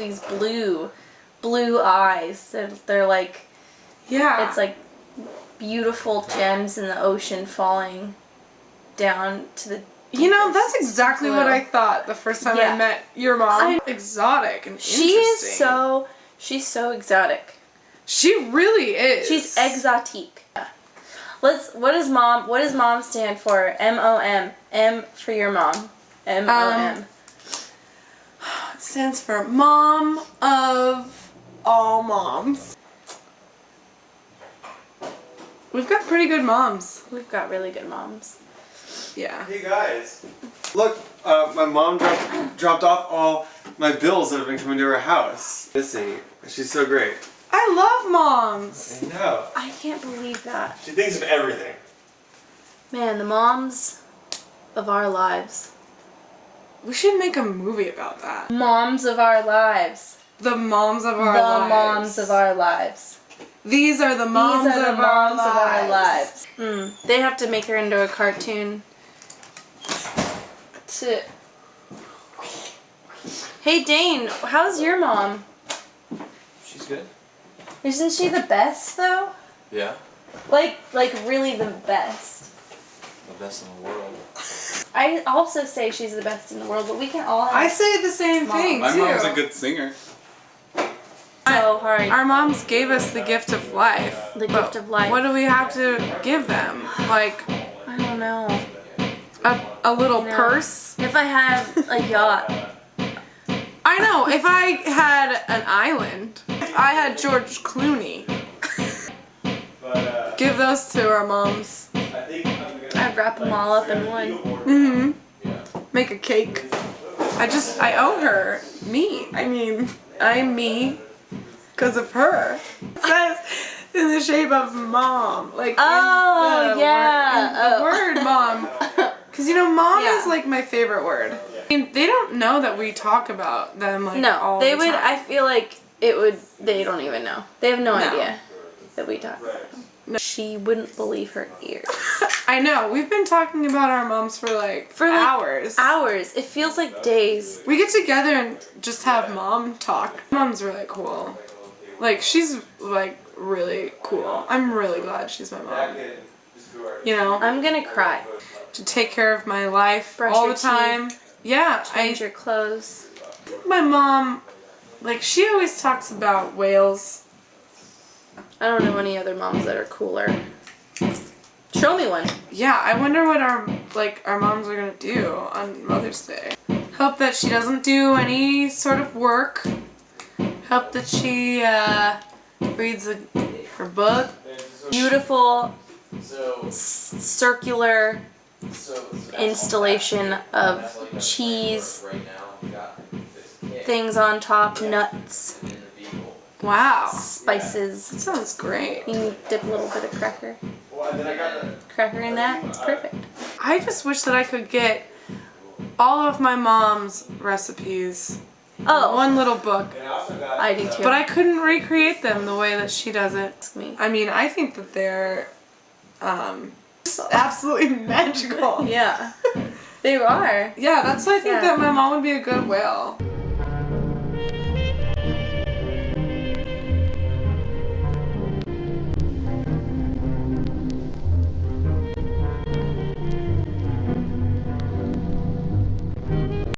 these blue, blue eyes. They're, they're like Yeah. it's like beautiful gems in the ocean falling down to the. You know, that's exactly what. I thought the first time I met your mom. I- Exotic and She is so she's so exotic. She really is. She's exotique. Let's. What does mom? What does mom stand for? M O M. M for your mom. M O M. Um, stands for Mom of All Moms. We've got pretty good moms. We've got really good moms. Yeah. Hey guys, look, uh, my mom dropped, dropped off all my bills that have been coming to her house. Missing. She's so great. I love moms. I know. I can't believe that. She thinks of everything. Man, the moms of our lives. We should make a movie about that. Moms of our lives. The moms of our the lives. The moms of our lives. These are the moms, These are the of, moms our of our lives. lives. Mm. They have to make her into a cartoon. To. Hey Dane, how's your mom? She's good. Isn't she the best though? Yeah. Like, like really the best. The best in the world. I also say she's the best in the world, but we can all have I say the same Mom. thing My too. mom's a good singer. so hard. Our moms gave us the gift of life. The gift of life. What do we have to give them? Like I don't know. a, a little No. purse? If I had a yacht, I know. If I had an island, if I had George Clooney, uh, give those to our moms. I think I'm gonna. I'd wrap them all up in one. Mm-hmm. Make a cake. I just I owe her me. I mean, I'm me because of her. It says in the shape of mom, like Oh, the yeah. word, the Oh. word mom. Because you know, mom Yeah. is like my favorite word. I mean, they don't know that we talk about them like No, they the would. I feel like it would. They don't even know. They have no, No. idea that we talk. about them. She wouldn't believe her ears. I know. We've been talking about our moms for like For, like, hours. Hours. It feels like days. We get together and just have mom talk. Mom's really cool. Like she's like really cool. I'm really glad she's my mom. You know, I'm gonna cry. to take care of my life Brush all the time. Yeah, I Change your clothes. think my mom, like she always talks about whales. I don't know any other moms that are cooler. Show me one. Yeah, I wonder what our like our moms are gonna do on Mother's Day. Hope that she doesn't do any sort of work. Hope that she uh, reads a, her book. Beautiful circular installation of cheese, things on top, nuts. Wow, spices. that sounds great. You dip a little bit of cracker, Well, then I got the. cracker in that. It's perfect. I just wish that I could get all of my mom's recipes Oh, one little book, I. Do too. but I couldn't recreate them the way that she does it. Ask me. I mean, I think that they're um, absolutely magical. Yeah, they are. Yeah, that's why I think Yeah. that my mom would be a good whale.